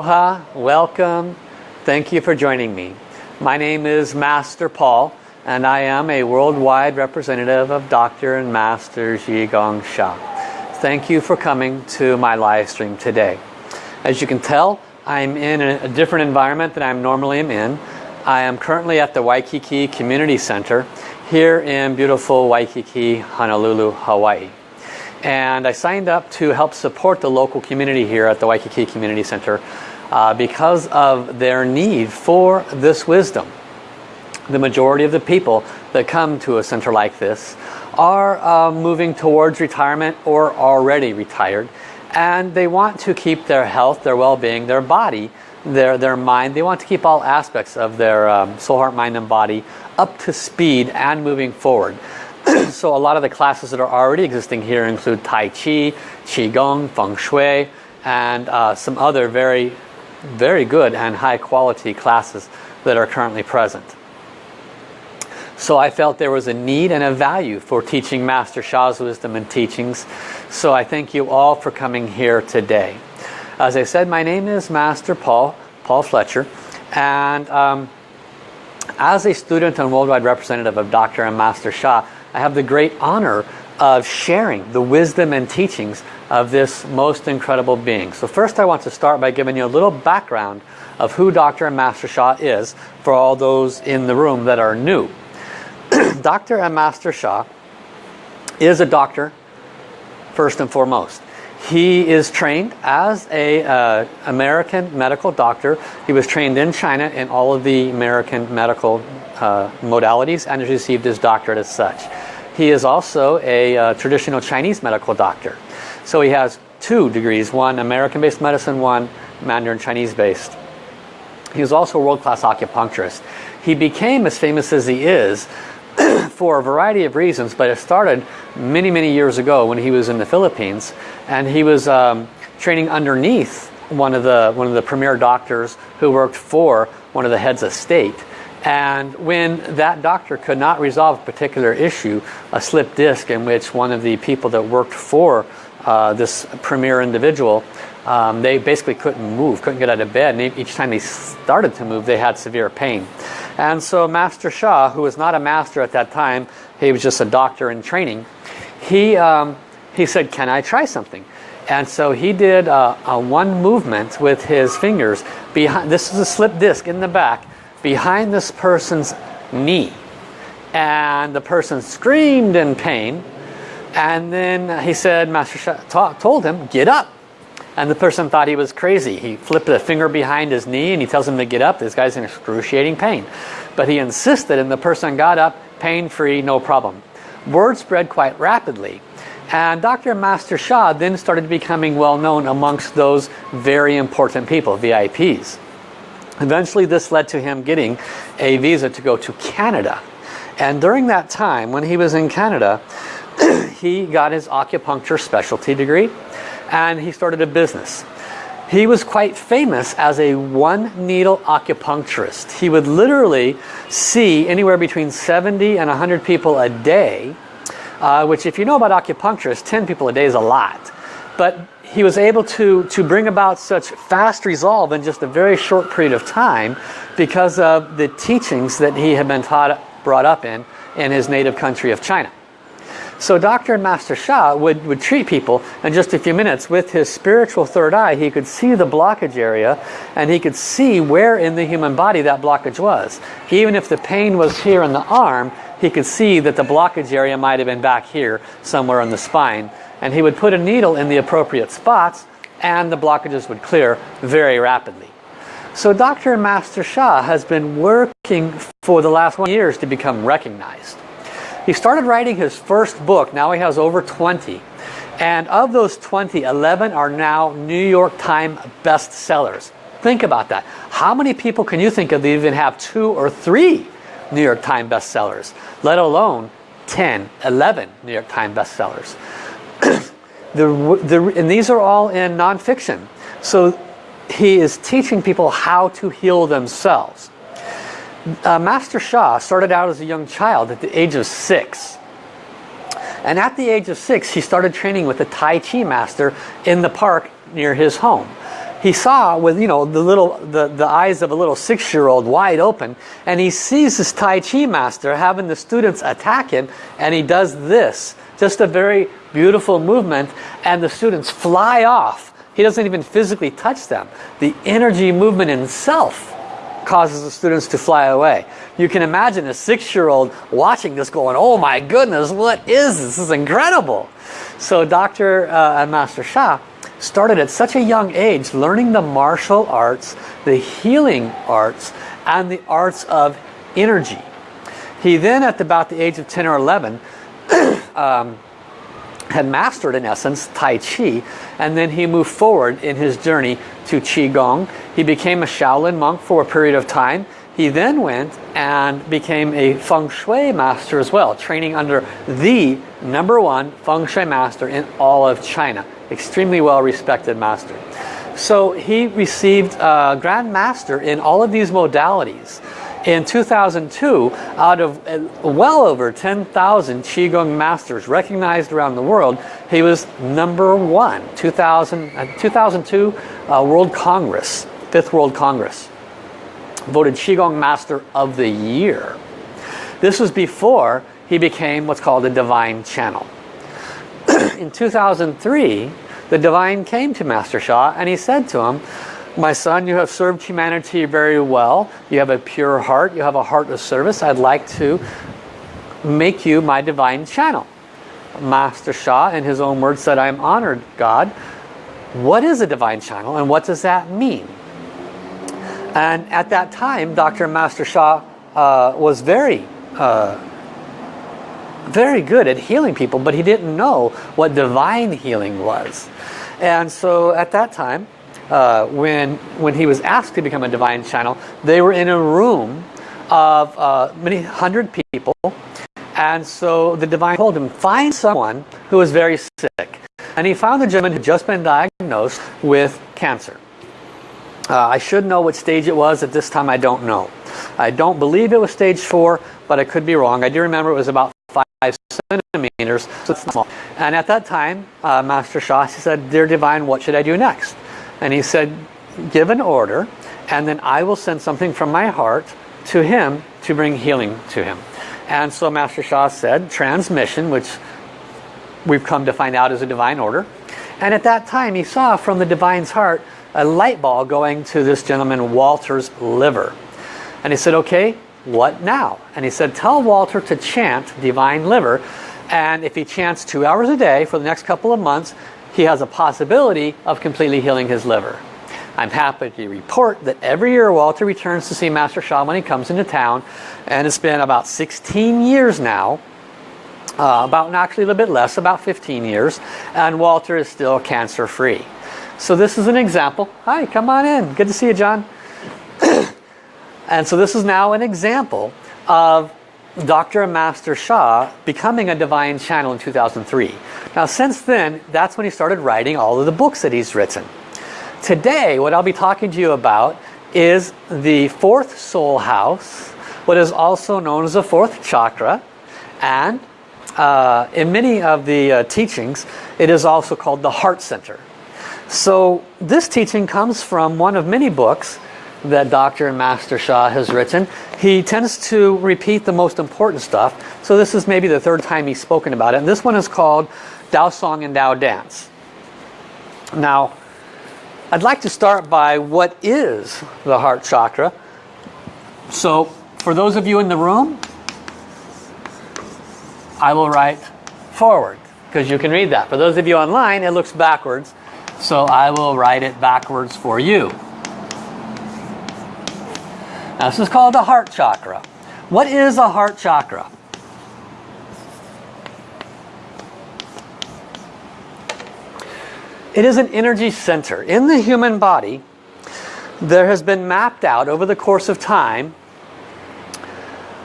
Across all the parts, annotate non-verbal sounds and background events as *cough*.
Aloha, welcome. Thank you for joining me. My name is Master Paul and I am a worldwide representative of Dr. and Master Zhi Gang Sha. Thank you for coming to my live stream today. As you can tell, I'm in a different environment than I normally am in. I am currently at the Waikiki Community Center here in beautiful Waikiki, Honolulu, Hawaii. And I signed up to help support the local community here at the Waikiki Community Center uh, because of their need for this wisdom. The majority of the people that come to a center like this are uh, moving towards retirement or already retired and they want to keep their health, their well-being, their body, their, their mind. They want to keep all aspects of their um, soul, heart, mind and body up to speed and moving forward. *clears throat* so a lot of the classes that are already existing here include Tai Chi, Qigong, Feng Shui, and uh, some other very very good and high quality classes that are currently present. So I felt there was a need and a value for teaching Master Sha's wisdom and teachings. So I thank you all for coming here today. As I said, my name is Master Paul, Paul Fletcher. And um, as a student and worldwide representative of Dr. and Master Sha, I have the great honor of sharing the wisdom and teachings of this most incredible being. So first I want to start by giving you a little background of who Dr. Master Sha is for all those in the room that are new. Dr. and Master Sha is a doctor first and foremost. He is trained as a uh, American medical doctor. He was trained in China in all of the American medical uh, modalities and has received his doctorate as such. He is also a uh, traditional Chinese medical doctor. So he has two degrees, one American-based medicine, one Mandarin Chinese-based. He was also a world-class acupuncturist. He became as famous as he is *clears throat* for a variety of reasons, but it started many, many years ago when he was in the Philippines and he was um, training underneath one of the one of the premier doctors who worked for one of the heads of state. And when that doctor could not resolve a particular issue, a slip disc in which one of the people that worked for uh, this premier individual, um, they basically couldn't move, couldn't get out of bed. And each time they started to move, they had severe pain. And so Master Sha, who was not a master at that time, he was just a doctor in training, he, um, he said, can I try something? And so he did uh, a one movement with his fingers. behind. This is a slip disc in the back behind this person's knee. And the person screamed in pain. And then he said, Master Sha told him, get up. And the person thought he was crazy. He flipped a finger behind his knee and he tells him to get up. This guy's in excruciating pain. But he insisted and the person got up, pain-free, no problem. Word spread quite rapidly. And Dr. Master Sha then started becoming well known amongst those very important people, VIPs. Eventually this led to him getting a visa to go to Canada. And during that time, when he was in Canada, *clears throat* he got his acupuncture specialty degree and he started a business. He was quite famous as a one needle acupuncturist. He would literally see anywhere between 70 and 100 people a day, uh, which if you know about acupuncturists, 10 people a day is a lot. But he was able to, to bring about such fast resolve in just a very short period of time because of the teachings that he had been taught, brought up in, in his native country of China. So Dr. Master Sha would, would treat people in just a few minutes with his spiritual third eye. He could see the blockage area and he could see where in the human body that blockage was. Even if the pain was here in the arm, he could see that the blockage area might have been back here somewhere in the spine and he would put a needle in the appropriate spots and the blockages would clear very rapidly. So Dr. Master Sha has been working for the last one years to become recognized. He started writing his first book, now he has over 20. And of those 20, 11 are now New York Times bestsellers. Think about that. How many people can you think of that even have two or three New York Times bestsellers, let alone 10, 11 New York Times bestsellers? *coughs* the, the, and these are all in nonfiction. So he is teaching people how to heal themselves. Uh, Master Sha started out as a young child at the age of six. And at the age of six, he started training with a Tai Chi master in the park near his home. he saw with you know the little the, the eyes of a little six-year-old wide open and he sees this Tai Chi master having the students attack him and he does this just a very beautiful movement and the students fly off he doesn't even physically touch them the energy movement itself causes the students to fly away you can imagine a six-year-old watching this going oh my goodness what is this this is incredible so Dr. Uh, and Master Sha started at such a young age learning the martial arts, the healing arts, and the arts of energy. He then at about the age of 10 or 11 *clears throat* um, had mastered in essence Tai Chi and then he moved forward in his journey to Qigong. He became a Shaolin monk for a period of time. He then went and became a Feng Shui master as well, training under the number one Feng Shui master in all of China extremely well respected master. So he received a Grand Master in all of these modalities. In 2002, out of uh, well over 10,000 Qigong masters recognized around the world, he was number one. 2000, uh, 2002 uh, World Congress, Fifth World Congress, voted Qigong Master of the Year. This was before he became what's called a Divine Channel. *clears throat* in 2003, the divine came to Master Sha and he said to him, my son, you have served humanity very well. You have a pure heart. You have a heart of service. I'd like to make you my divine channel. Master Sha, in his own words, said, I am honored, God. What is a divine channel and what does that mean? And at that time, Dr. Master Sha uh, was very uh, very good at healing people, but he didn't know what divine healing was. And so at that time, uh, when, when he was asked to become a divine channel, they were in a room of uh, many hundred people. And so the divine told him, find someone who is very sick. And he found a gentleman who had just been diagnosed with cancer. Uh, I should know what stage it was. At this time, I don't know. I don't believe it was stage four, but I could be wrong. I do remember it was about five centimeters, so it's small. And at that time, uh, Master Sha said, Dear Divine, what should I do next? And he said, give an order, and then I will send something from my heart to him to bring healing to him. And so Master Sha said, transmission, which we've come to find out is a divine order. And at that time, he saw from the divine's heart a light ball going to this gentleman Walter's liver. And he said, okay, what now? And he said, tell Walter to chant Divine Liver. And if he chants two hours a day for the next couple of months, he has a possibility of completely healing his liver. I'm happy to report that every year Walter returns to see Master Sha when he comes into town. And it's been about 16 years now. Uh, about actually a little bit less, about 15 years. And Walter is still cancer free. So this is an example. Hi, come on in. Good to see you, John. *coughs* And so this is now an example of Dr. Master Sha becoming a divine channel in 2003. Now since then, that's when he started writing all of the books that he's written. Today, what I'll be talking to you about is the fourth soul house, what is also known as the fourth chakra, and uh, in many of the uh, teachings, it is also called the heart center. So this teaching comes from one of many books that Dr. and Master Sha has written. He tends to repeat the most important stuff. So this is maybe the third time he's spoken about it. And this one is called Tao Song and Tao Dance. Now, I'd like to start by what is the heart chakra. So for those of you in the room, I will write forward because you can read that. For those of you online, it looks backwards. So I will write it backwards for you. Now this is called the heart chakra. What is a heart chakra? It is an energy center. In the human body, there has been mapped out over the course of time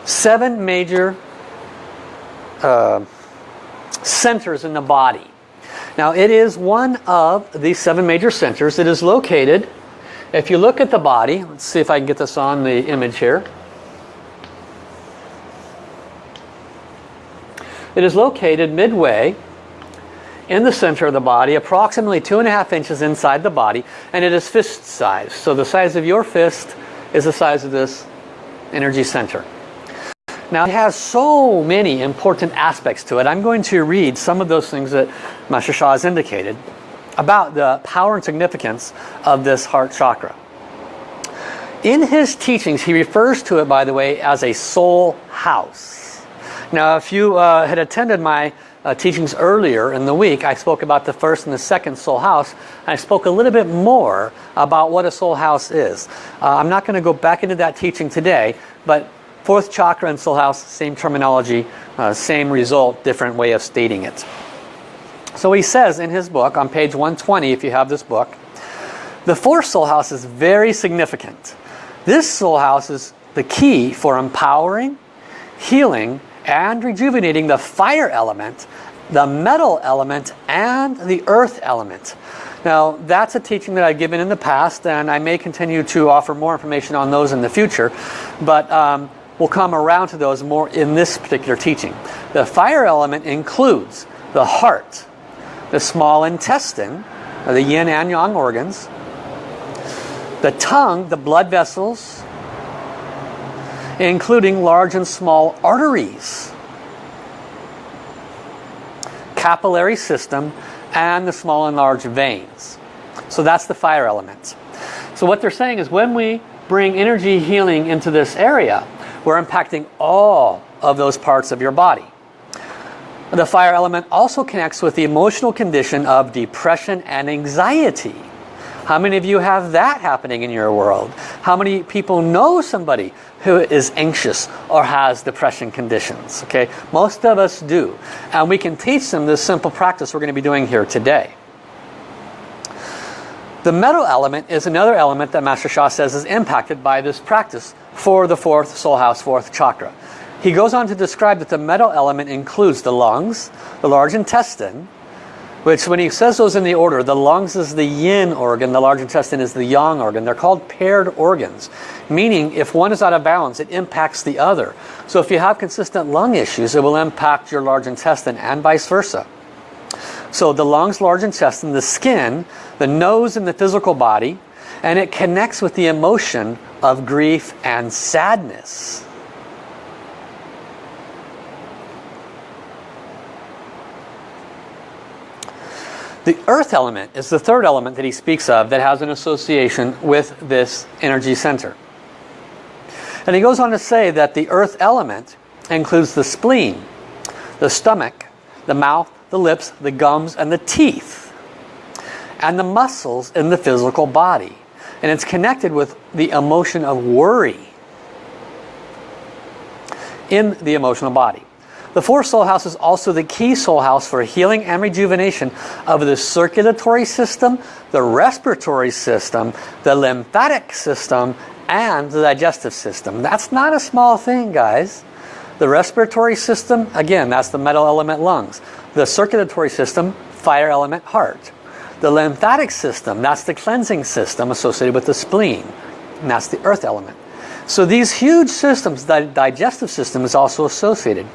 seven major uh, centers in the body. Now it is one of the seven major centers. It is located if you look at the body, let's see if I can get this on the image here. It is located midway in the center of the body, approximately two and a half inches inside the body, and it is fist size. So the size of your fist is the size of this energy center. Now it has so many important aspects to it. I'm going to read some of those things that Master Sha has indicated about the power and significance of this heart chakra. In his teachings, he refers to it, by the way, as a soul house. Now, if you uh, had attended my uh, teachings earlier in the week, I spoke about the first and the second soul house. I spoke a little bit more about what a soul house is. Uh, I'm not going to go back into that teaching today, but fourth chakra and soul house, same terminology, uh, same result, different way of stating it. So he says in his book, on page 120, if you have this book, the fourth soul house is very significant. This soul house is the key for empowering, healing, and rejuvenating the fire element, the metal element, and the earth element. Now, that's a teaching that I've given in the past, and I may continue to offer more information on those in the future, but um, we'll come around to those more in this particular teaching. The fire element includes the heart, the small intestine, uh, the yin and yang organs, the tongue, the blood vessels, including large and small arteries, capillary system, and the small and large veins. So that's the fire element. So what they're saying is when we bring energy healing into this area, we're impacting all of those parts of your body. The fire element also connects with the emotional condition of depression and anxiety. How many of you have that happening in your world? How many people know somebody who is anxious or has depression conditions? Okay, most of us do. And we can teach them this simple practice we're going to be doing here today. The metal element is another element that Master Sha says is impacted by this practice for the fourth soul house, fourth chakra. He goes on to describe that the metal element includes the lungs, the large intestine, which when he says those in the order, the lungs is the yin organ, the large intestine is the yang organ. They're called paired organs, meaning if one is out of balance, it impacts the other. So if you have consistent lung issues, it will impact your large intestine and vice versa. So the lungs, large intestine, the skin, the nose and the physical body, and it connects with the emotion of grief and sadness. The earth element is the third element that he speaks of that has an association with this energy center. And he goes on to say that the earth element includes the spleen, the stomach, the mouth, the lips, the gums, and the teeth, and the muscles in the physical body. And it's connected with the emotion of worry in the emotional body. The fourth soul house is also the key soul house for healing and rejuvenation of the circulatory system, the respiratory system, the lymphatic system, and the digestive system. That's not a small thing, guys. The respiratory system, again, that's the metal element lungs. The circulatory system, fire element heart. The lymphatic system, that's the cleansing system associated with the spleen. And that's the earth element. So these huge systems, the digestive system is also associated.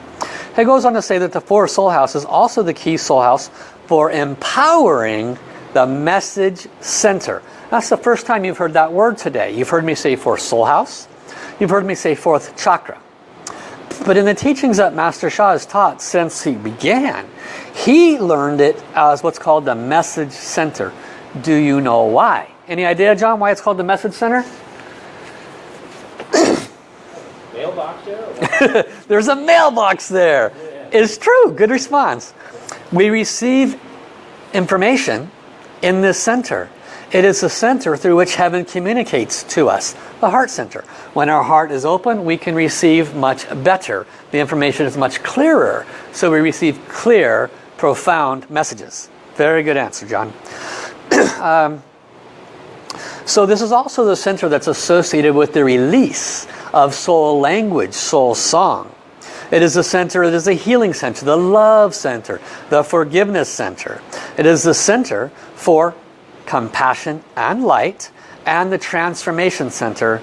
He goes on to say that the fourth soul house is also the key soul house for empowering the message center. That's the first time you've heard that word today. You've heard me say fourth soul house. You've heard me say fourth chakra. But in the teachings that Master Sha has taught since he began, he learned it as what's called the message center. Do you know why? Any idea, John, why it's called the message center? Mailbox there? *laughs* There's a mailbox there. Yeah. It's true. Good response. We receive information in this center. It is the center through which heaven communicates to us, the heart center. When our heart is open, we can receive much better. The information is much clearer, so we receive clear, profound messages. Very good answer, John. *clears throat* um, so this is also the center that's associated with the release of soul language, soul song. It is a center, it is a healing center, the love center, the forgiveness center. It is the center for compassion and light and the transformation center.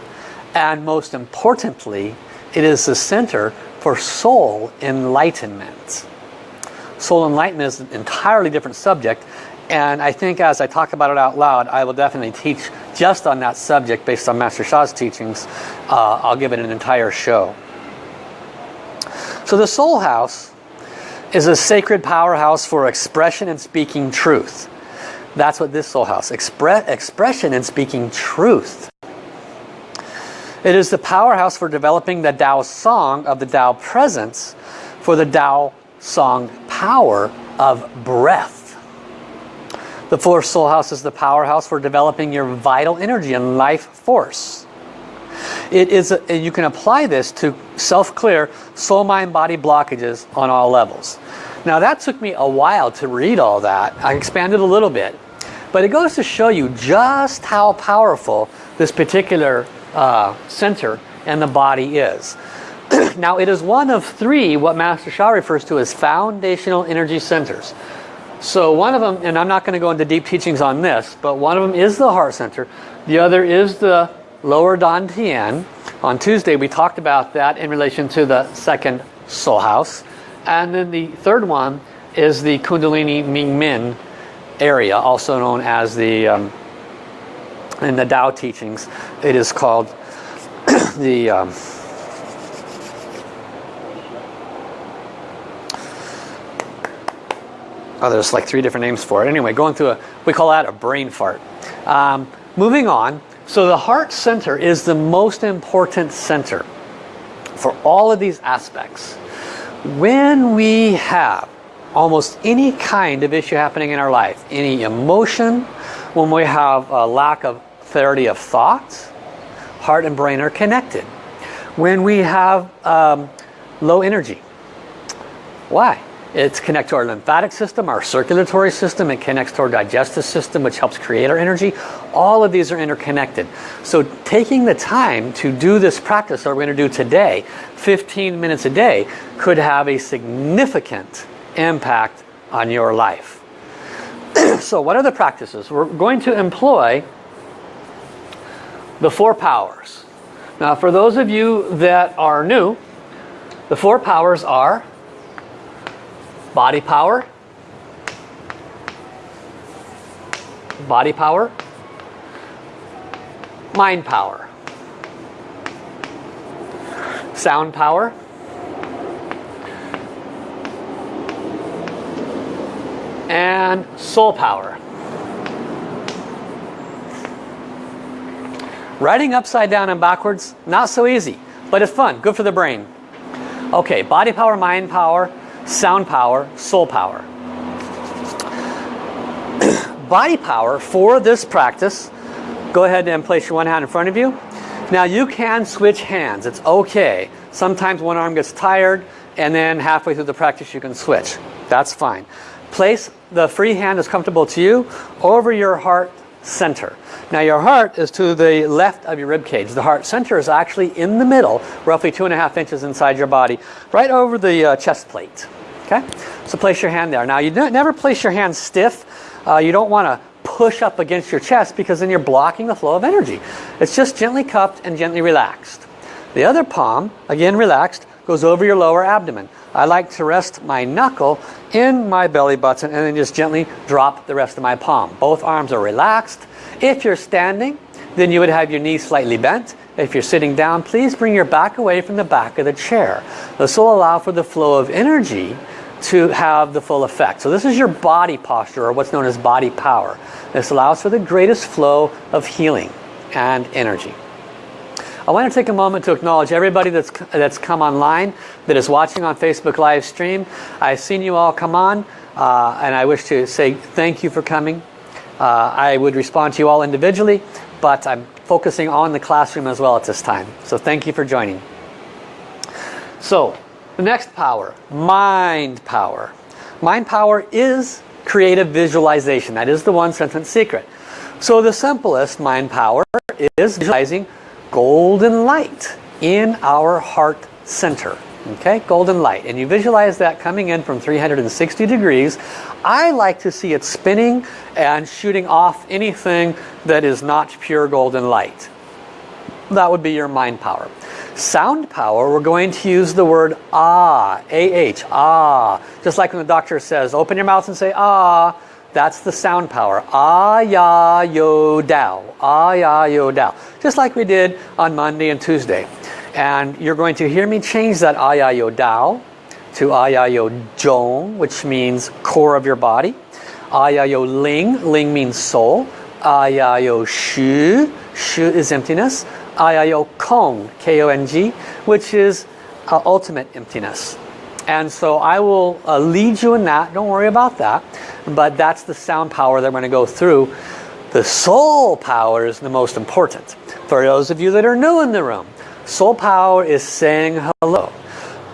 And most importantly, it is the center for soul enlightenment. soul enlightenment is an entirely different subject. And I think as I talk about it out loud, I will definitely teach just on that subject based on Master Sha's teachings. Uh, I'll give it an entire show. So the soul house is a sacred powerhouse for expression and speaking truth. That's what this soul house, Expre expression and speaking truth. It is the powerhouse for developing the Tao song of the Tao presence for the Tao song power of breath. The fourth soul house is the powerhouse for developing your vital energy and life force. It is a, you can apply this to self-clear soul mind body blockages on all levels. Now that took me a while to read all that. I expanded a little bit. But it goes to show you just how powerful this particular uh, center and the body is. *clears throat* now it is one of three what Master Sha refers to as foundational energy centers. So one of them, and I'm not going to go into deep teachings on this, but one of them is the heart center. The other is the lower Dantian. On Tuesday we talked about that in relation to the second soul house. And then the third one is the Kundalini Ming Men area, also known as the, um, in the Tao teachings, it is called *coughs* the, um, oh there's like three different names for it. Anyway, going through a, we call that a brain fart. Um, moving on, so the heart center is the most important center for all of these aspects. When we have almost any kind of issue happening in our life, any emotion, when we have a lack of clarity of thought, heart and brain are connected. When we have um, low energy, why? It's connected to our lymphatic system, our circulatory system, it connects to our digestive system which helps create our energy. All of these are interconnected. So taking the time to do this practice that we're going to do today, 15 minutes a day, could have a significant impact on your life. *clears throat* so what are the practices? We're going to employ the four powers. Now for those of you that are new, the four powers are body power, body power, mind power, sound power, and soul power. Writing upside down and backwards, not so easy, but it's fun, good for the brain. Okay, body power, mind power, sound power, soul power. *clears throat* body power for this practice, go ahead and place your one hand in front of you. Now you can switch hands, it's okay. Sometimes one arm gets tired and then halfway through the practice you can switch. That's fine. Place the free hand as comfortable to you over your heart center. Now your heart is to the left of your rib cage. The heart center is actually in the middle, roughly two and a half inches inside your body, right over the uh, chest plate. Okay, so place your hand there. Now you never place your hand stiff. Uh, you don't want to push up against your chest because then you're blocking the flow of energy. It's just gently cupped and gently relaxed. The other palm, again relaxed, goes over your lower abdomen. I like to rest my knuckle in my belly button and then just gently drop the rest of my palm. Both arms are relaxed. If you're standing, then you would have your knees slightly bent. If you're sitting down, please bring your back away from the back of the chair. This will allow for the flow of energy to have the full effect. So this is your body posture or what's known as body power. This allows for the greatest flow of healing and energy. I want to take a moment to acknowledge everybody that's, that's come online, that is watching on Facebook live stream. I've seen you all come on, uh, and I wish to say thank you for coming. Uh, I would respond to you all individually, but I'm focusing on the classroom as well at this time. So thank you for joining. So, the next power, mind power. Mind power is creative visualization. That is the one sentence secret. So the simplest mind power is visualizing golden light in our heart center. Okay, golden light. And you visualize that coming in from 360 degrees. I like to see it spinning and shooting off anything that is not pure golden light. That would be your mind power. Sound power, we're going to use the word ah, A-H, ah. Just like when the doctor says, open your mouth and say ah, that's the sound power. Ah, ya, yo, dao. Ah, ya, yo, dao. Just like we did on Monday and Tuesday. And you're going to hear me change that ah, ya, yo, dao to ah, ya, yo, zhong, which means core of your body. Ah, ya, yo, ling. Ling means soul. Ah, ya, yo, shu. Shu is emptiness. Ya, kong. K-O-N-G, which is uh, ultimate emptiness. And so I will uh, lead you in that. Don't worry about that. But that's the sound power that I'm going to go through. The soul power is the most important. For those of you that are new in the room, Soul power is saying hello.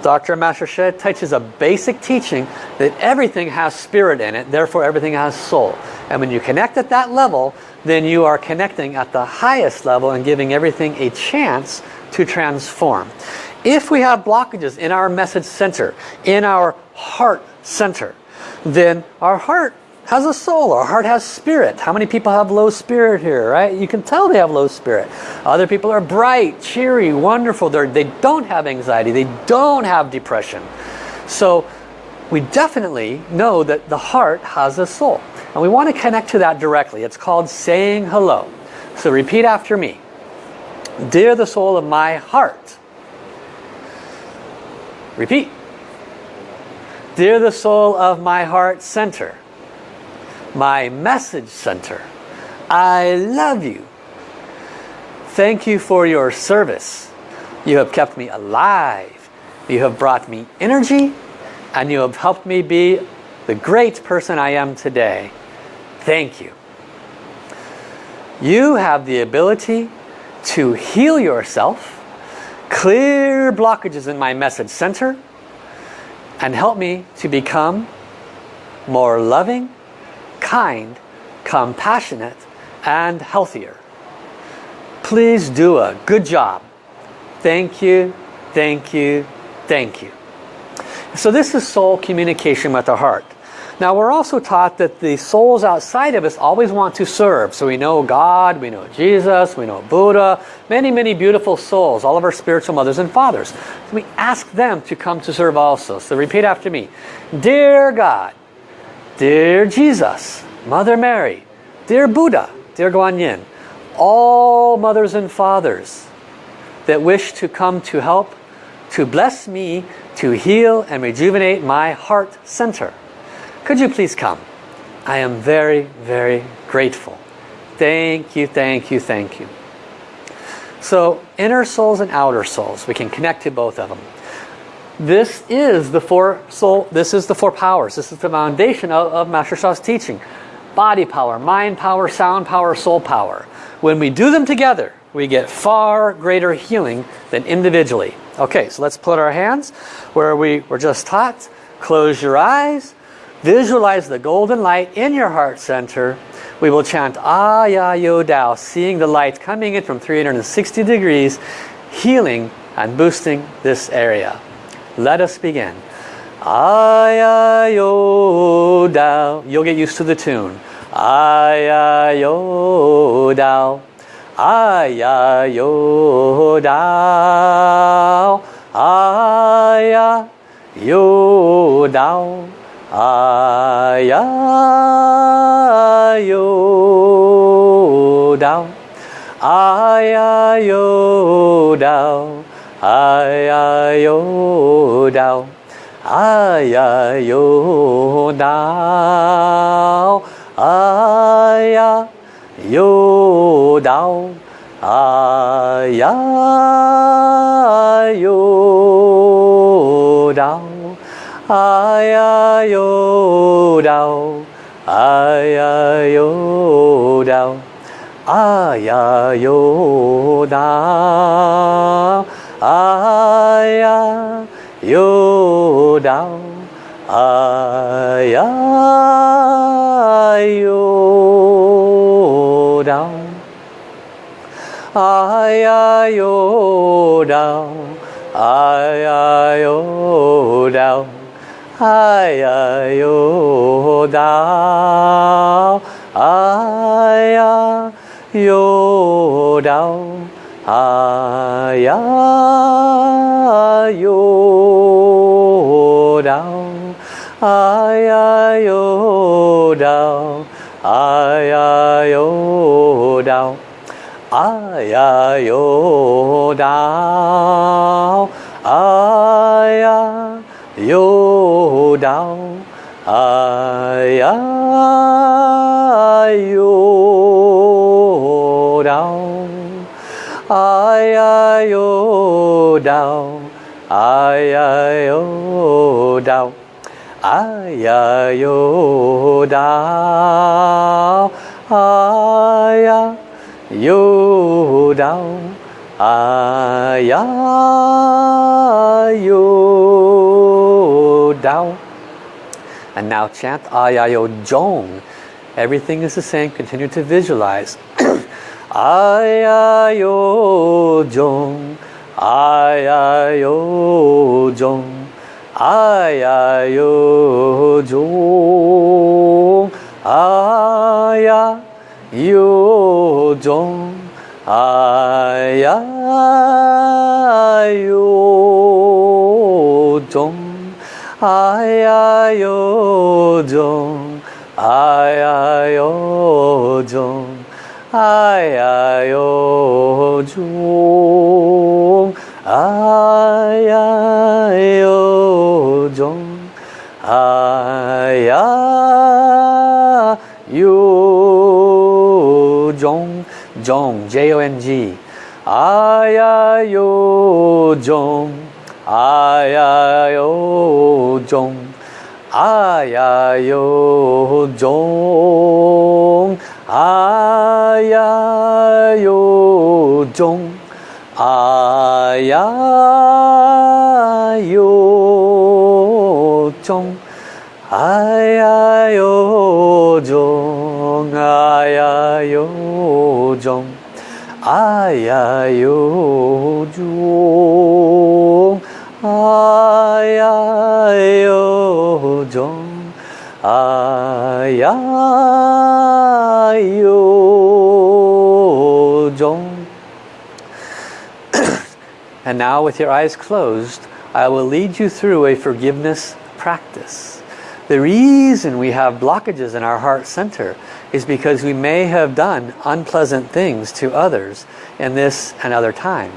Dr. Master Sha teaches a basic teaching that everything has spirit in it, therefore everything has soul. And when you connect at that level, then you are connecting at the highest level and giving everything a chance to transform. If we have blockages in our message center, in our heart center, then our heart has a soul. Our heart has spirit. How many people have low spirit here, right? You can tell they have low spirit. Other people are bright, cheery, wonderful. They're, they don't have anxiety. They don't have depression. So we definitely know that the heart has a soul. And we want to connect to that directly. It's called saying hello. So repeat after me. Dear the soul of my heart. Repeat. Dear the soul of my heart center my message center. I love you. Thank you for your service. You have kept me alive. You have brought me energy and you have helped me be the great person I am today. Thank you. You have the ability to heal yourself, clear blockages in my message center, and help me to become more loving, kind, compassionate, and healthier. Please do a good job. Thank you, thank you, thank you. So this is soul communication with the heart. Now we're also taught that the souls outside of us always want to serve. So we know God, we know Jesus, we know Buddha, many, many beautiful souls, all of our spiritual mothers and fathers. So we ask them to come to serve also. So repeat after me. Dear God, Dear Jesus, Mother Mary, dear Buddha, dear Guanyin, all mothers and fathers that wish to come to help, to bless me, to heal and rejuvenate my heart center. Could you please come? I am very, very grateful. Thank you, thank you, thank you. So inner souls and outer souls, we can connect to both of them. This is the four soul, this is the four powers. This is the foundation of, of Master Sha's teaching. Body power, mind power, sound power, soul power. When we do them together, we get far greater healing than individually. Okay, so let's put our hands where we were just taught. Close your eyes. Visualize the golden light in your heart center. We will chant Ah Ya Yo Dao, seeing the light coming in from 360 degrees, healing and boosting this area. Let us begin. Ay-ay-yo dao. You'll get used to the tune. Ay-ay-yo dao. Ay-ay-yo dao. Ay-ay-yo dao. Ay-ay-yo dao. Ay-ay-yo dao. ai ai yo đau ai ai yo đau ai ai yo đau ai ai yo đau ai ai yo đau. Ai ai yo đau. Ai ai yo đau. Aya yo đau. Aya yo ai ai, ô, đau. Ai ai, ô, đau. Ai ai, ô, đau. Ai ai, ô, đau. Ai ai, ô, đau. Ai ai, ô, đau. Ai ai, ô, đau ai ya yo đau ai ya yo đau ai ya yo đau ai ya yo đau ai ya yo đau ai ya yo đau ai ya ô đau And now chant Ayayo Jong. Everything is the same. Continue to visualize. *clears throat* Ayayo Jong. Ayayo Jong. Ayayo Jong. Ayayo 요정 아야 요정 아야 요정 아야 요정 아야 요정 아야 요정 아야 요정 Jong Jong J-O-N-G Ayayo Jong Ayayo Jong Ayayo Jong Ayayo Jong Ayayo Jong Ayayo Jong. 아야요정 아야요정 아야요정 아야요정 And now with your eyes closed, I will lead you through a forgiveness practice. The reason we have blockages in our heart center is because we may have done unpleasant things to others in this and other time.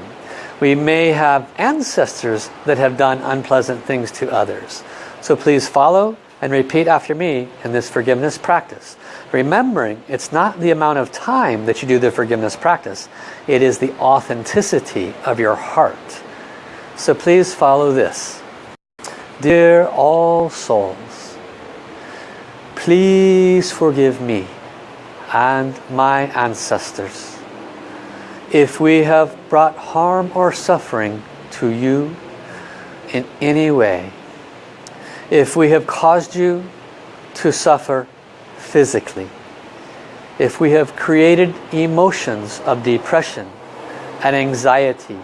We may have ancestors that have done unpleasant things to others. So please follow and repeat after me in this forgiveness practice. Remembering it's not the amount of time that you do the forgiveness practice, it is the authenticity of your heart. So please follow this. Dear all souls, please forgive me and my ancestors. If we have brought harm or suffering to you in any way, if we have caused you to suffer physically, if we have created emotions of depression and anxiety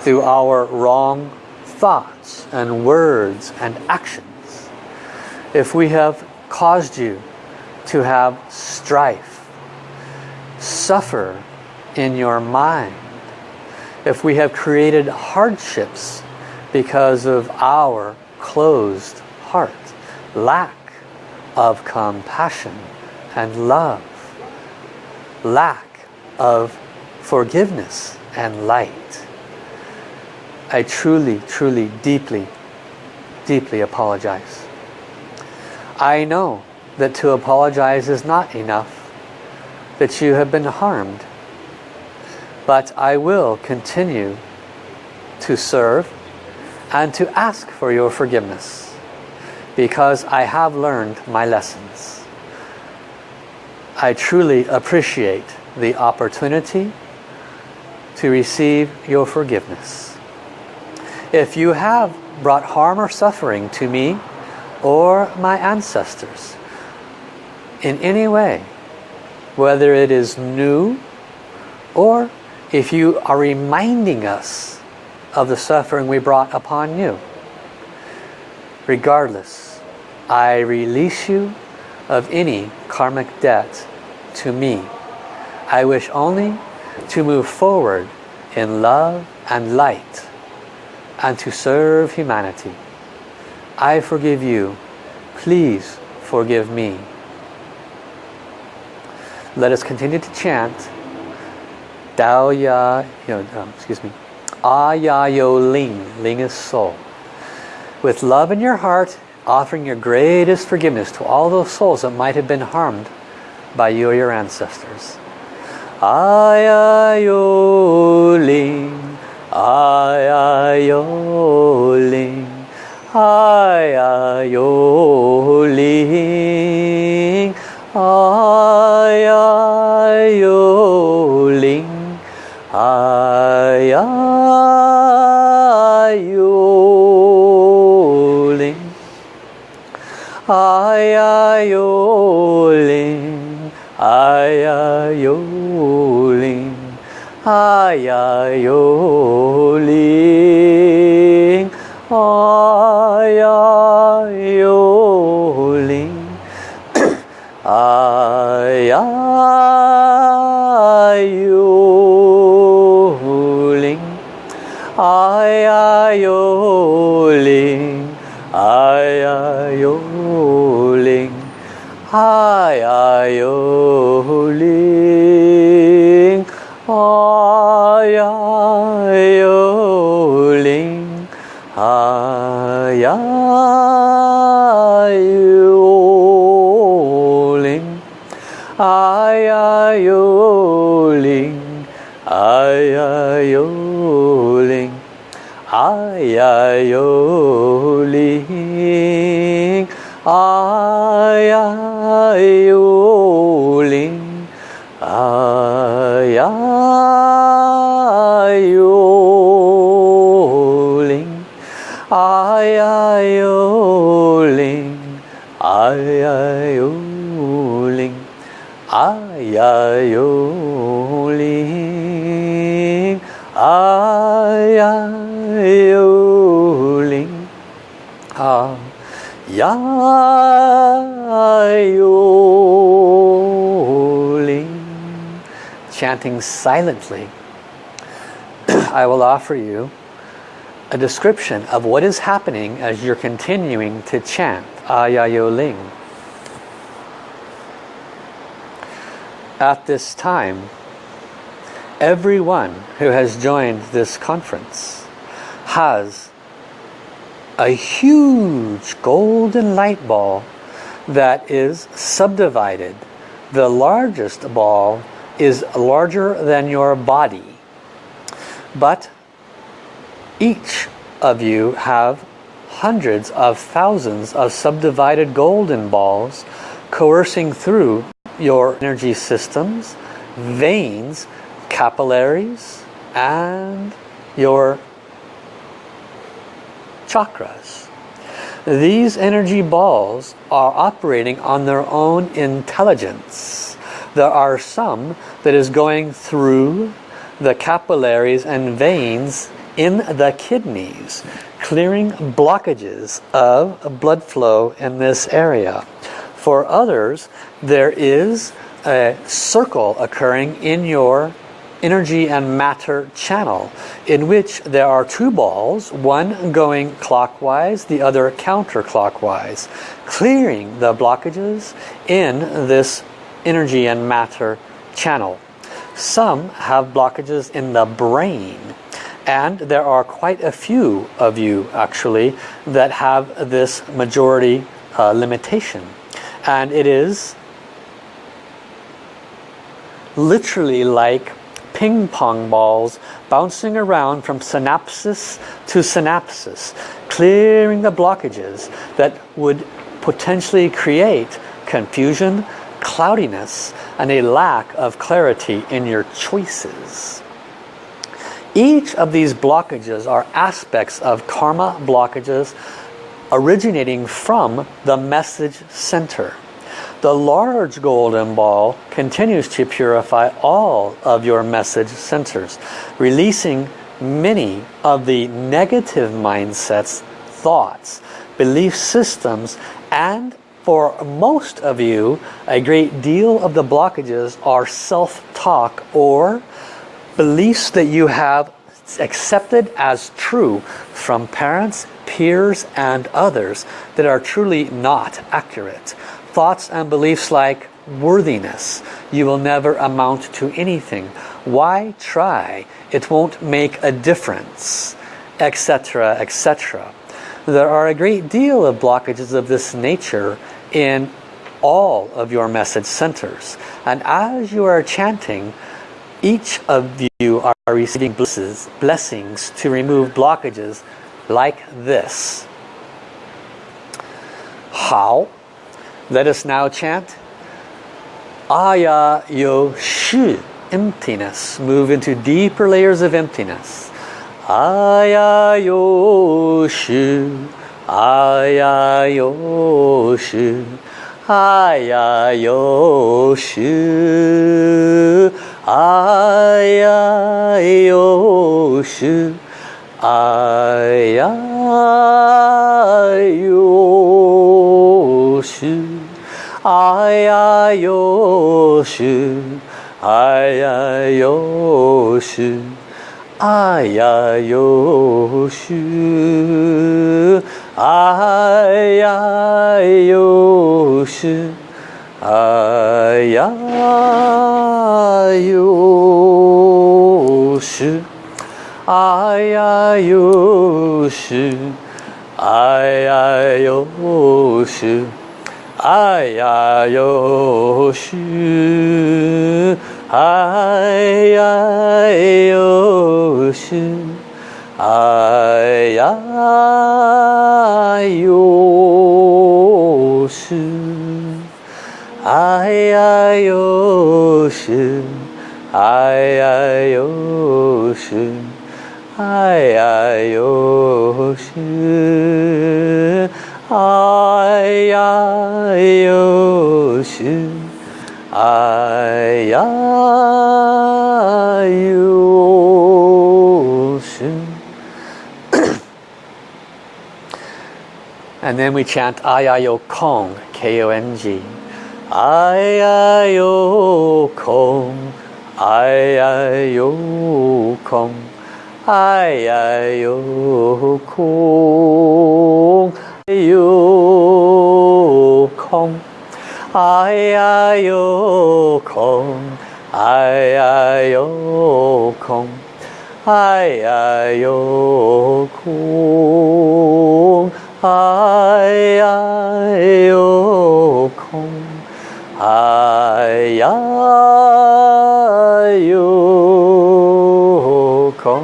through our wrong thoughts and words and actions, if we have caused you to have strife, suffer in your mind, if we have created hardships because of our closed heart, lack of compassion and love, lack of forgiveness and light. I truly, truly, deeply, deeply apologize. I know that to apologize is not enough, that you have been harmed. But I will continue to serve and to ask for your forgiveness because I have learned my lessons. I truly appreciate the opportunity to receive your forgiveness. If you have brought harm or suffering to me or my ancestors in any way, whether it is new or if you are reminding us of the suffering we brought upon you, regardless, I release you of any karmic debt to me. I wish only to move forward in love and light and to serve humanity. I forgive you. Please forgive me. Let us continue to chant Dao Ya, you know, um, excuse me, Ah Yo Ling, Ling is soul. With love in your heart, offering your greatest forgiveness to all those souls that might have been harmed by you or your ancestors. Ayayo Ling, Ayayo Ling, Ayayo Ling, Ayayo Ling, ai ai, ô linh. Ai ai, ô linh. Ai ai, ô linh. Ai ai, ô linh. Ai ai, ô linh. Ai ai, ô linh. *coughs* Ai Hi, I, oh. Chanting silently, *clears throat* I will offer you a description of what is happening as you're continuing to chant Ayayo Ling. At this time, everyone who has joined this conference has a huge golden light ball that is subdivided. The largest ball is larger than your body. But each of you have hundreds of thousands of subdivided golden balls coercing through your energy systems, veins, capillaries, and your chakras. These energy balls are operating on their own intelligence. There are some that is going through the capillaries and veins in the kidneys, clearing blockages of blood flow in this area. For others, there is a circle occurring in your energy and matter channel in which there are two balls, one going clockwise, the other counterclockwise, clearing the blockages in this energy and matter channel. Some have blockages in the brain and there are quite a few of you actually that have this majority uh, limitation and it is literally like ping pong balls bouncing around from synapses to synapses, clearing the blockages that would potentially create confusion, cloudiness, and a lack of clarity in your choices. Each of these blockages are aspects of karma blockages originating from the message center. The large golden ball continues to purify all of your message centers, releasing many of the negative mindsets, thoughts, belief systems, and for most of you, a great deal of the blockages are self-talk or beliefs that you have accepted as true from parents, peers, and others that are truly not accurate. Thoughts and beliefs like worthiness, you will never amount to anything. Why try? It won't make a difference, etc., etc. There are a great deal of blockages of this nature in all of your message centers. And as you are chanting, each of you are receiving blesses, blessings to remove blockages like this. How? Let us now chant Aya Yo Shi, emptiness. Move into deeper layers of emptiness. Aya Yo Shi, 哎呀哟是哎呀哟是哎呀哟是哎呀哎哟是哎呀哟是哎呀哟是哎呀又是哎呀呦是，哎呀呦是，哎呀呦是，哎呀呦是，哎呀呦是，哎呀呦是，哎呀。哎呦是，哎呀呦是，哎呀呦是，哎呀呦是，哎呀呦是，哎 And we chant Ayayo Kong, K-O-N-G. Ayayo Kong, Ayayo Kong, Ayayo Kong, Ayayo Kong, Ayayo Kong, Ayayo Kong, Ayayo Kong, 哎呀哟空，哎呀哟空，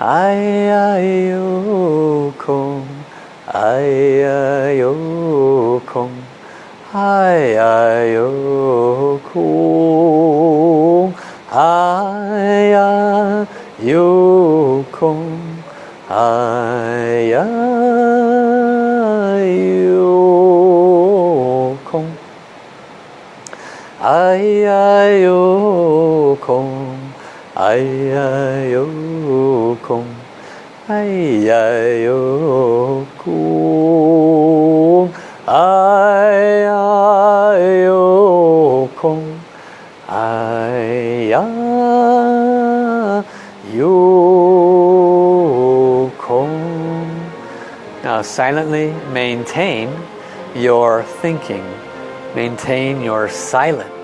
哎呀哟空，哎呀哟空，哎呀哟空，ai ai ô không ai ai ô không ai ai ô không ai ai ô không ai ai ô không Now silently maintain your thinking maintain your silence.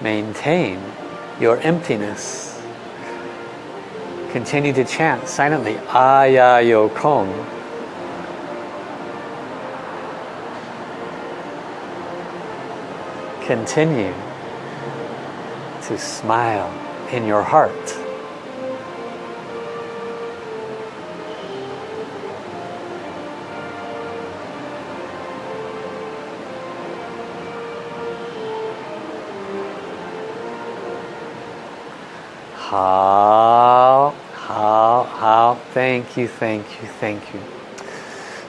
Maintain your emptiness. Continue to chant silently. Aya Yo Kong. Continue to smile in your heart. How, how, how. Thank you, thank you, thank you.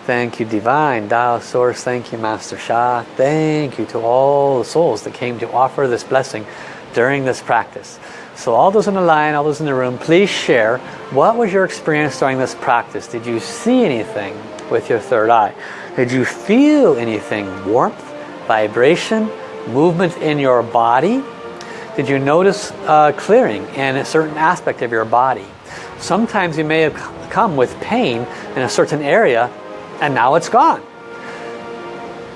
Thank you, Divine Tao Source. Thank you, Master Sha. Thank you to all the souls that came to offer this blessing during this practice. So all those in the line, all those in the room, please share what was your experience during this practice? Did you see anything with your third eye? Did you feel anything? Warmth, vibration, movement in your body? Did you notice uh, clearing in a certain aspect of your body? Sometimes you may have come with pain in a certain area and now it's gone.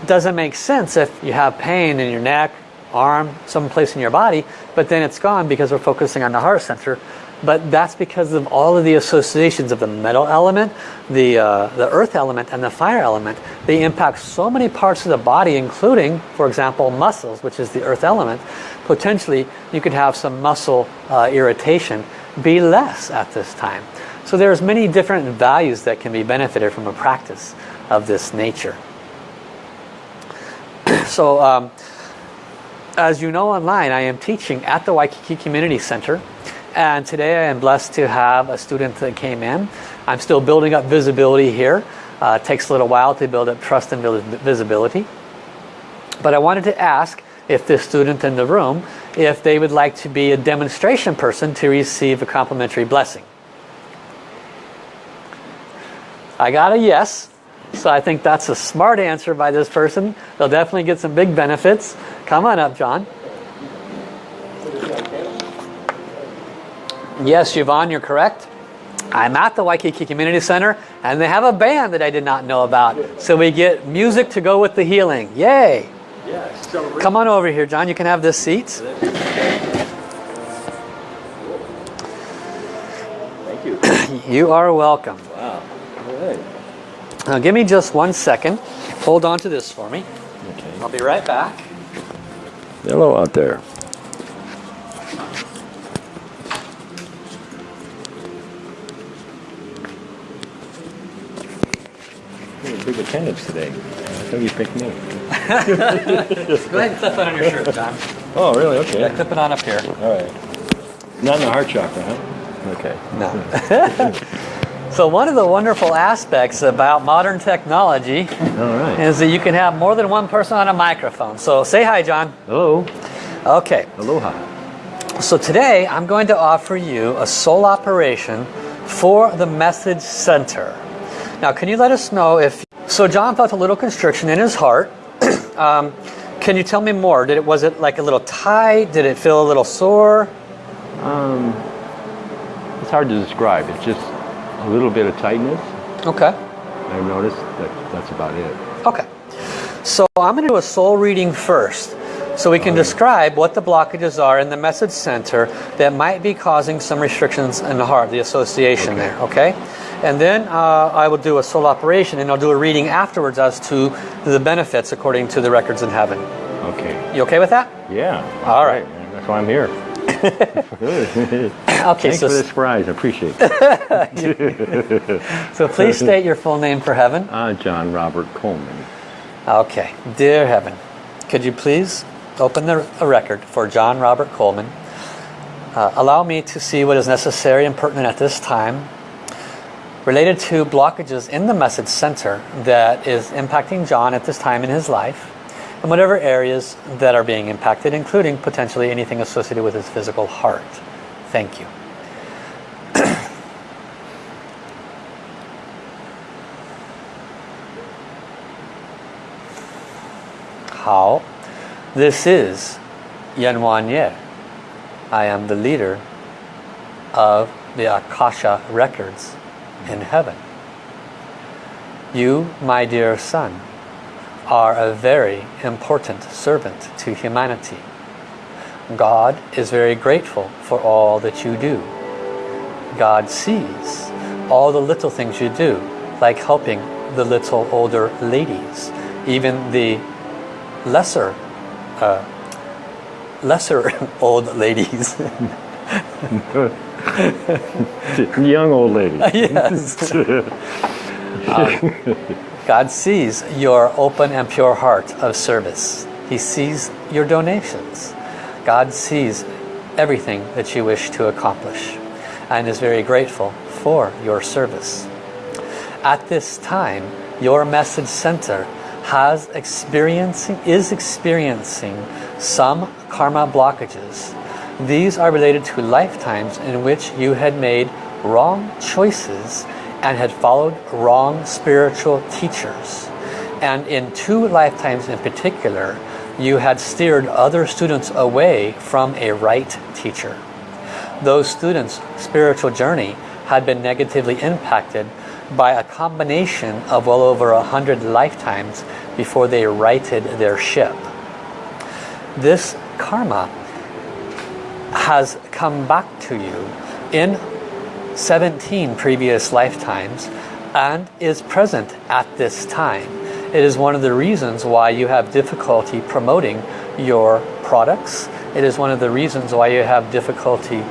Doesn't make sense if you have pain in your neck, arm, some place in your body, but then it's gone because we're focusing on the heart center. But that's because of all of the associations of the metal element, the, uh, the earth element, and the fire element. They impact so many parts of the body, including, for example, muscles, which is the earth element. Potentially, you could have some muscle uh, irritation be less at this time. So there's many different values that can be benefited from a practice of this nature. *clears throat* so um, as you know online, I am teaching at the Waikiki Community Center. And today I am blessed to have a student that came in. I'm still building up visibility here. Uh, it takes a little while to build up trust and visibility. But I wanted to ask if this student in the room, if they would like to be a demonstration person to receive a complimentary blessing. I got a yes. So I think that's a smart answer by this person. They'll definitely get some big benefits. Come on up, John. Yes, Yvonne, you're correct. I'm at the Waikiki Community Center and they have a band that I did not know about. So we get music to go with the healing. Yay! Come on over here, John. You can have this seat. Thank you. *clears throat* you are welcome. Wow. Right. Now give me just one second. Hold on to this for me. Okay. I'll be right back. Hello out there. Big attendance today. Come you picked me? *laughs* Go ahead and clip it on your shirt, John. Oh, really? Okay. Yeah, clip it on up here. All right. Not in the heart chakra, huh? Okay. No. *laughs* so one of the wonderful aspects about modern technology All right. is that you can have more than one person on a microphone. So say hi, John. Hello. Okay. Aloha. So today I'm going to offer you a soul operation for the message center. Now, can you let us know if so John felt a little constriction in his heart. *clears throat* um, can you tell me more? Did it was it like a little tight? Did it feel a little sore? Um, it's hard to describe. It's just a little bit of tightness. Okay. I've noticed that that's about it. Okay. So I'm going to do a soul reading first. So we can describe what the blockages are in the message center that might be causing some restrictions in the heart, the association okay. there, okay? And then uh, I will do a soul operation and I'll do a reading afterwards as to the benefits according to the records in heaven. Okay. You okay with that? Yeah. All right. Man. That's why I'm here. *laughs* Okay, Thanks so, for the surprise. I appreciate it. *laughs* so please *laughs* state your full name for heaven. Uh, John Robert Coleman. Okay, dear heaven, could you please open the a record for John Robert Coleman? Uh, allow me to see what is necessary and pertinent at this time related to blockages in the message center that is impacting John at this time in his life and whatever areas that are being impacted including potentially anything associated with his physical heart. Thank you. *clears throat* How? This is Yan Wang Ye. I am the leader of the Akasha records in heaven. You, my dear son, are a very important servant to humanity. God is very grateful for all that you do. God sees all the little things you do, like helping the little older ladies, even the lesser, uh, lesser *laughs* old ladies. *laughs* Young old lady. *laughs* yes. Um, God sees your open and pure heart of service. He sees your donations. God sees everything that you wish to accomplish and is very grateful for your service. At this time, your message center has experiencing is experiencing some karma blockages. These are related to lifetimes in which you had made wrong choices and had followed wrong spiritual teachers. And in two lifetimes in particular, you had steered other students away from a right teacher. Those students' spiritual journey had been negatively impacted by a combination of well over a hundred lifetimes before they righted their ship. This karma has come back to you in 17 previous lifetimes and is present at this time. It is one of the reasons why you have difficulty promoting your products. It is one of the reasons why you have difficulty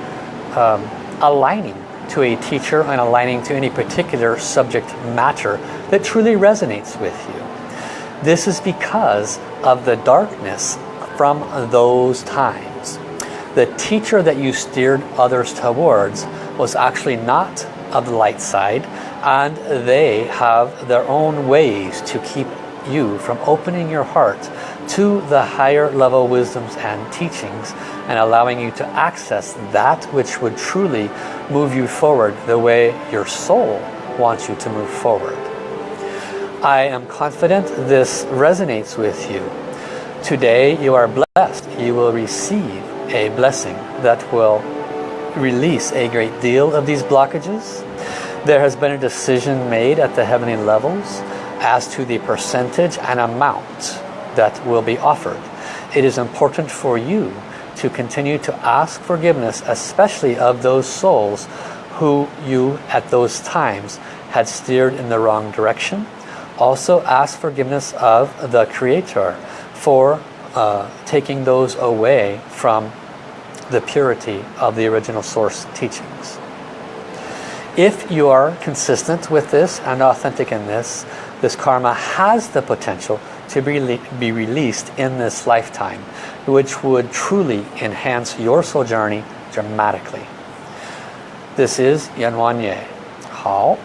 um, aligning to a teacher and aligning to any particular subject matter that truly resonates with you. This is because of the darkness from those times. The teacher that you steered others towards was actually not of the light side and they have their own ways to keep you from opening your heart to the higher level wisdoms and teachings and allowing you to access that which would truly move you forward the way your soul wants you to move forward. I am confident this resonates with you. Today you are blessed. You will receive a blessing that will release a great deal of these blockages. There has been a decision made at the heavenly levels as to the percentage and amount that will be offered. It is important for you to continue to ask forgiveness, especially of those souls who you at those times had steered in the wrong direction. Also ask forgiveness of the Creator for uh, taking those away from the purity of the original source teachings. If you are consistent with this and authentic in this, this karma has the potential to be, be released in this lifetime, which would truly enhance your soul journey dramatically. This is Yan Ye. How?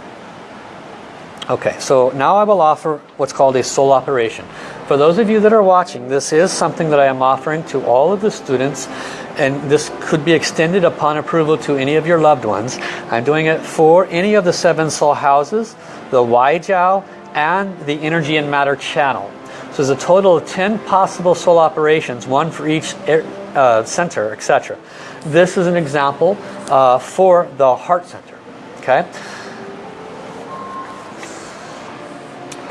Okay, so now I will offer what's called a soul operation. For those of you that are watching, this is something that I am offering to all of the students and this could be extended upon approval to any of your loved ones. I'm doing it for any of the seven soul houses, the Waijiao, and the energy and matter channel. So there's a total of 10 possible soul operations, one for each uh, center, etc. This is an example uh, for the heart center. Okay.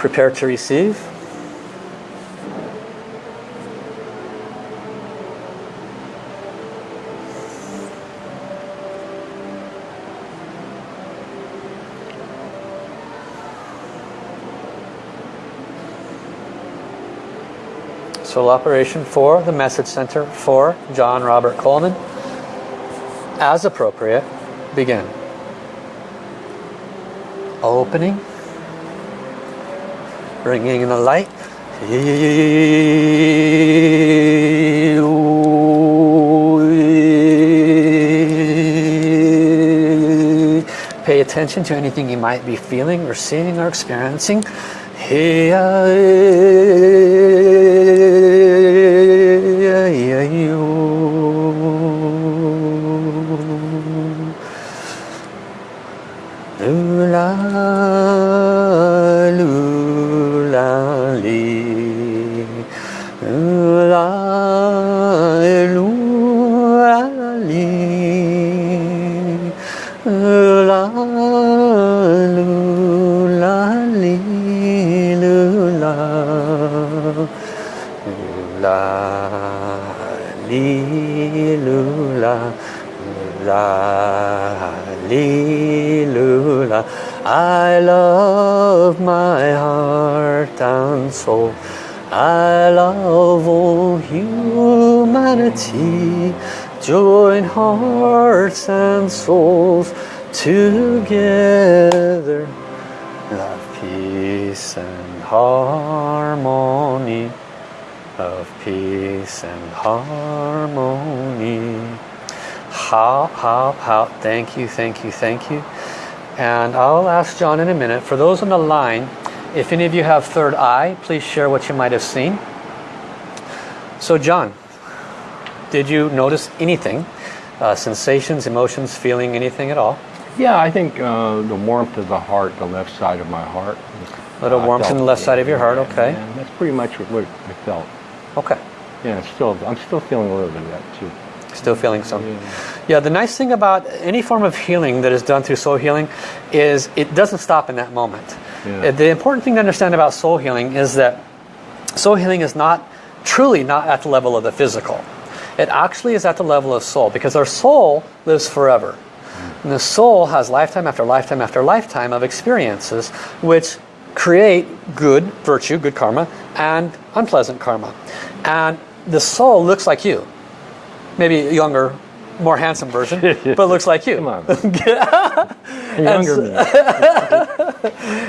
Prepare to receive. Soul operation for the message center for John Robert Coleman. As appropriate, begin. Opening. Bringing in the light. Pay attention to anything you might be feeling or seeing or experiencing. Of peace and harmony how how how thank you thank you thank you and I'll ask John in a minute for those on the line if any of you have third eye please share what you might have seen so John did you notice anything? Uh, sensations, emotions, feeling anything at all? Yeah, I think uh, the warmth of the heart, the left side of my heart. A little uh, warmth in the left side of your heart, okay. that's pretty much what I felt. Okay. Yeah, still, I'm still feeling a little bit of that too. Still feeling some. Yeah, the nice thing about any form of healing that is done through soul healing is it doesn't stop in that moment. Yeah. The important thing to understand about soul healing is that soul healing is not truly not at the level of the physical. It actually is at the level of soul because our soul lives forever. Mm. And the soul has lifetime after lifetime after lifetime of experiences which create good virtue, good karma, and unpleasant karma. And the soul looks like you. Maybe a younger, more handsome version, *laughs* but looks like you. Come on. *laughs* Younger me. *laughs*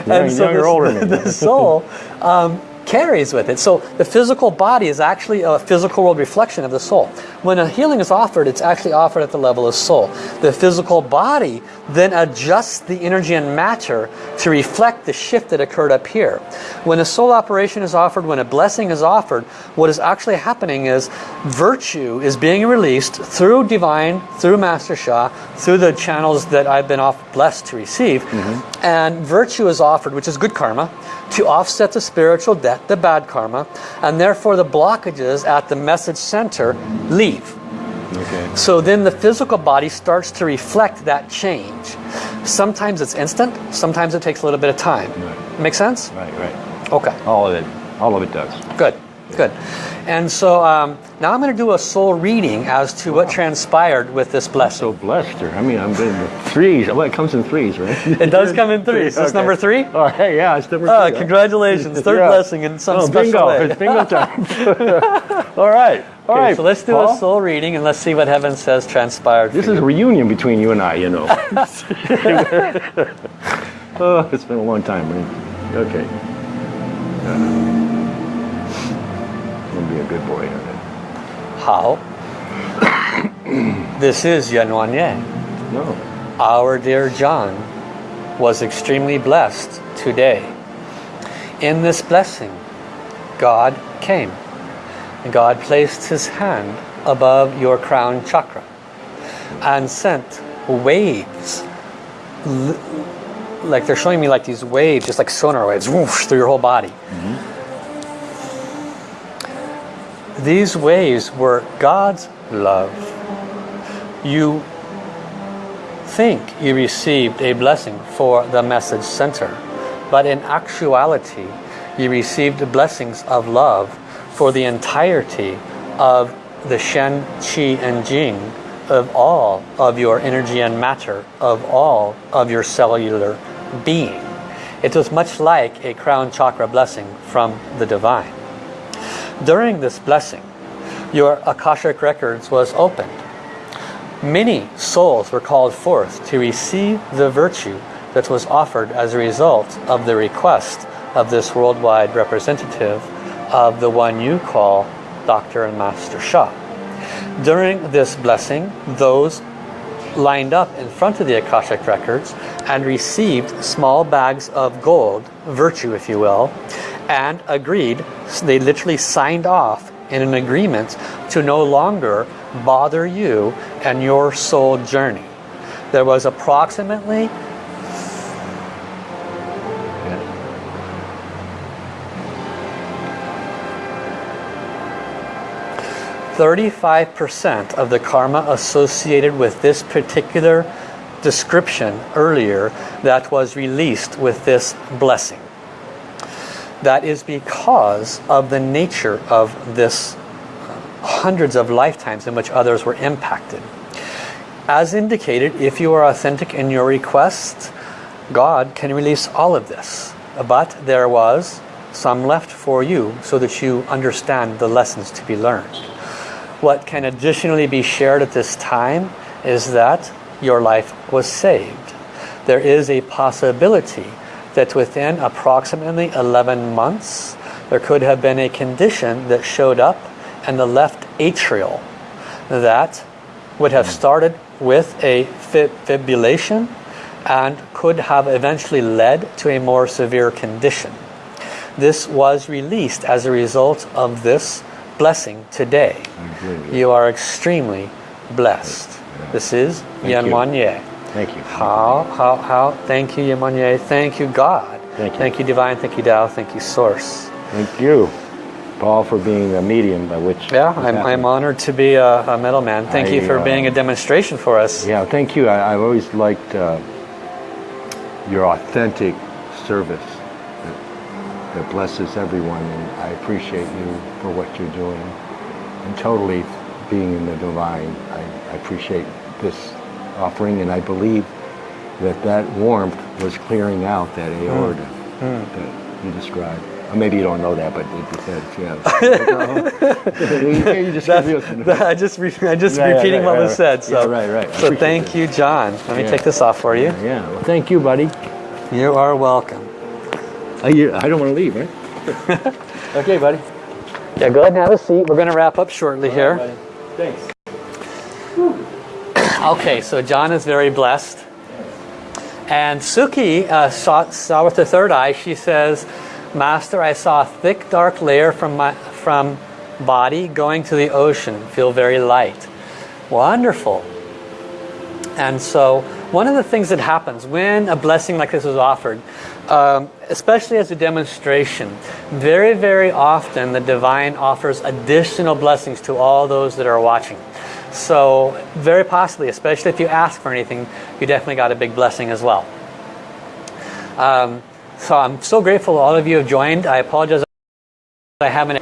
And Young- so younger, the, older me. the soul um, carries with it. So the physical body is actually a physical world reflection of the soul. When a healing is offered, it's actually offered at the level of soul. The physical body then adjusts the energy and matter to reflect the shift that occurred up here. When a soul operation is offered, when a blessing is offered, what is actually happening is virtue is being released through divine, through Master Sha, through the channels that I've been off blessed to receive. Mm-hmm. And virtue is offered, which is good karma, to offset the spiritual debt, the bad karma, and therefore the blockages at the message center leave. Okay. So then the physical body starts to reflect that change. Sometimes it's instant, sometimes it takes a little bit of time. Right. Make sense? Right, right. Okay, All of it. All of it does. good, good. And so um, now I'm going to do a soul reading as to what transpired with this blessing. So blessed her. I mean, I'm getting the threes. Well, it comes in threes, right? *laughs* It does come in threes. Is *laughs* this Okay. number three? Oh, hey, yeah, it's number Ah, three. congratulations, *laughs* third Yeah. blessing in some oh, special bingo. way. It's bingo time. All right. All Okay, right. so let's do Paul. a soul reading and let's see what heaven says transpired. This is a reunion between you and I, you know. oh, it's been a long time, right? Okay. Uh, I'm be a good boy. right? How? *coughs* this is Yan Wang Ye. No. Our dear John was extremely blessed today. In this blessing, God came. And God placed his hand above your crown chakra and sent waves like they're showing me like these waves, just like sonar waves, whoosh, through your whole body. Mm-hmm. These waves were God's love. You think you received a blessing for the message center, but in actuality, you received the blessings of love for the entirety of the Shen, Qi, and Jing of all of your energy and matter, of all of your cellular being. It was much like a crown chakra blessing from the divine. During this blessing, your Akashic records was opened. Many souls were called forth to receive the virtue that was offered as a result of the request of this worldwide representative of the one you call Dr. and Master Sha. During this blessing, those lined up in front of the Akashic records and received small bags of gold, virtue if you will, and agreed, they literally signed off in an agreement to no longer bother you and your soul journey. There was approximately 35% of the karma associated with this particular description earlier that was released with this blessing. That is because of the nature of this hundreds of lifetimes in which others were impacted. As indicated, if you are authentic in your request, God can release all of this. But there was some left for you so that you understand the lessons to be learned. What can additionally be shared at this time is that your life was saved. There is a possibility that within approximately 11 months, there could have been a condition that showed up in the left atrial that would have hmm. started with a fib- fibrillation and could have eventually led to a more severe condition. This was released as a result of this blessing today. You are extremely blessed. This is Thank you. Yan Wang Ye. Thank you. How, how, how, thank you, Yan Wang Ye. Thank you, God. Thank you. Thank you, Divine. Thank you, Tao. Thank you, Source. Thank you. Paul, for being a medium by which. Yeah, I'm. I'm honored to be a, a middleman. Thank you for uh, being a demonstration for us. Yeah, thank you. I, I've always liked uh, your authentic service that, that blesses everyone, and I appreciate you for what you're doing. And totally being in the divine, I, I appreciate this offering, and I believe that that warmth was clearing out that hmm. aorta hmm. that you described. Maybe you don't know that, but it depends. Yeah. *laughs* *laughs* you just I just re- I just Yeah, yeah, repeating right, what right, was said. So, Yeah, right, right. So thank that. you, John. Let me Yeah. take this off for you. Yeah. Well, thank you, buddy. You are welcome. I, I don't want to leave, right? *laughs* okay, buddy. Yeah, go ahead and have a seat. We're going to wrap up shortly here. Thanks. Okay, so John is very blessed. And Suki uh, saw, saw with the third eye, she says, Master, I saw a thick dark layer from my from body going to the ocean, feel very light. Wonderful. And so one of the things that happens when a blessing like this is offered, um, especially as a demonstration, very, very often the divine offers additional blessings to all those that are watching. So very possibly, especially if you ask for anything, you definitely got a big blessing as well. Um, so I'm so grateful all of you have joined. I apologize I haven't